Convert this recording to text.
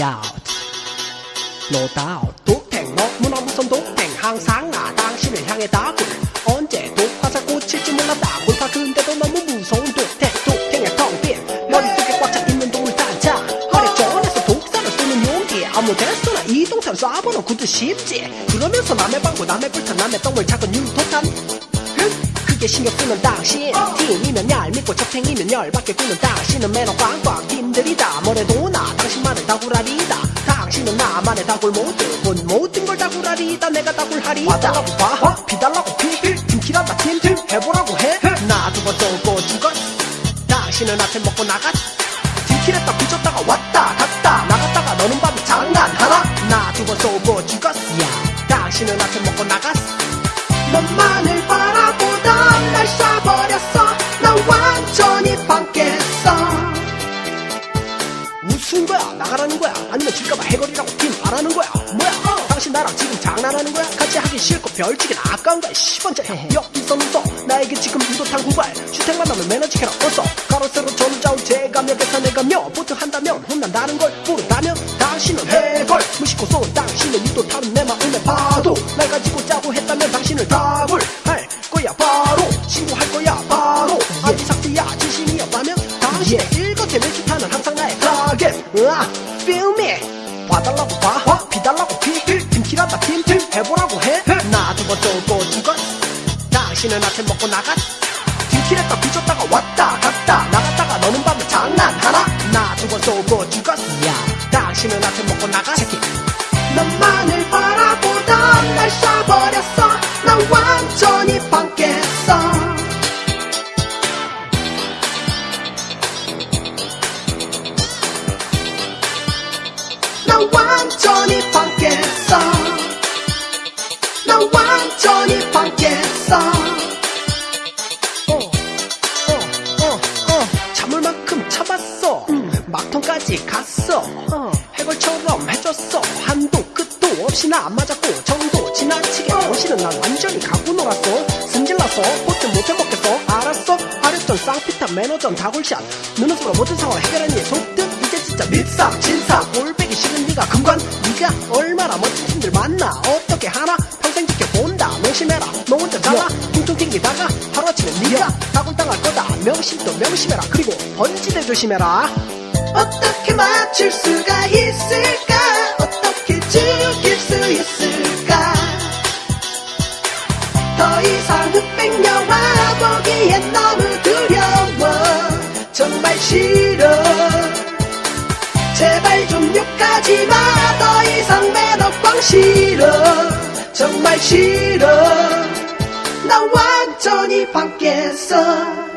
out. No doubt 독탱 너무나 무선 독탱 항상 나 당신을 향해 다굴 언제 독화살 꽂힐지 몰라 다굴파 근데도 너무 무서운 독탱. 독탱의 텅빈 머릿속에 꽉 차있는 돌 단자. 화력전에서 독사를 쏘는 용기. 아무 데서나 이 동탄 쏴보는 구두 쉽지. 그러면서 남의 방구 남의 불탄 남의 똥을 찾고 유도탄 그게 신경 쓰는 당신. 팀이면 얄밉고 적탱이면 열받게 구는 당신은 매너 꽝꽝 팀들이다. 뭐래도 나 당신만의 다구라리다. 당신은 나만의 다굴 모든 모든 걸 다구라리다. 내가 다굴하리다. 와달라고 봐. 비달라고 피. 팀키란다 팀팀 해보라고 해. 나 두번 쏘고 죽었 당신은 아침 먹고 나갔 팀킬했다 부졌다가 왔다 갔다. 나갔다가 너는 밤에 장난하나? 나 두 번 쏘고 죽었 당신은 아침 먹고 나갔 너만을 바 무슨 거야? 나가라는 거야? 아니면 질까봐 해거리라고 팀 말하는 거야? 뭐야? 어, 당신 나랑 지금 장난하는 거야? 같이 하기 싫고 별치긴 아까운 거야 10원짜리 여기서 눈써 나에게 지금 유도탄 구발. 주택만 하면 매너지 캐라 어서. 가로세로 전자운 제감역에서 내가며 보트 한다면 혼난다는 걸 모른다면 당신은 해걸 무심코 쏜 당신은 유도탄은 내 마음에 파도 날 가지고 짜고 했다면 당신을 다굴 할 거야 바로 신고할 으아 feel me 봐달라고 봐 비달라고 피 팀키라다 팀팀 해보라고 해. 나두번 쏘고 죽었 당신은 아침 먹고 나갔 팀킬했다 뒤졌다가 왔다 갔다. 나갔다가 너는 밤에 장난하나? 나두번 쏘고 죽었 당신은 아침 먹고 나갔 너만을 난 완전히 반깼어. 난 완전히 어, 어, 어, 어. 참았어. 막통까지 갔어. 해골처럼 해줬어. 한도 끝도 없이 나 안 맞았고 정도 지나치게 당신은 난 완전히 가고 놀았어. 승질나서 포트 못해 먹겠어. 알았어. 아랬던 쌍피탄 매너전 다굴샷. 눈웃음으로 모든 상황 해결하니 속듯 이제 진짜 진상 꼴배기 싫은 네가 금관? 네가 얼마나 멋진 팀들 만나? 어떻게 하나? 평생 지켜본다. 명심해라. 너 혼자 잘라. 퉁퉁 튕기다가 하루아침에 네가 다굴당할 거다. 명심도 명심해라. 그리고 번지대 조심해라. 어떻게 맞출 수가 있을까 제발 좀 욕하지 마. 더 이상 매너 꽝 싫어. 정말 싫어. 나 완전히 바뀌었어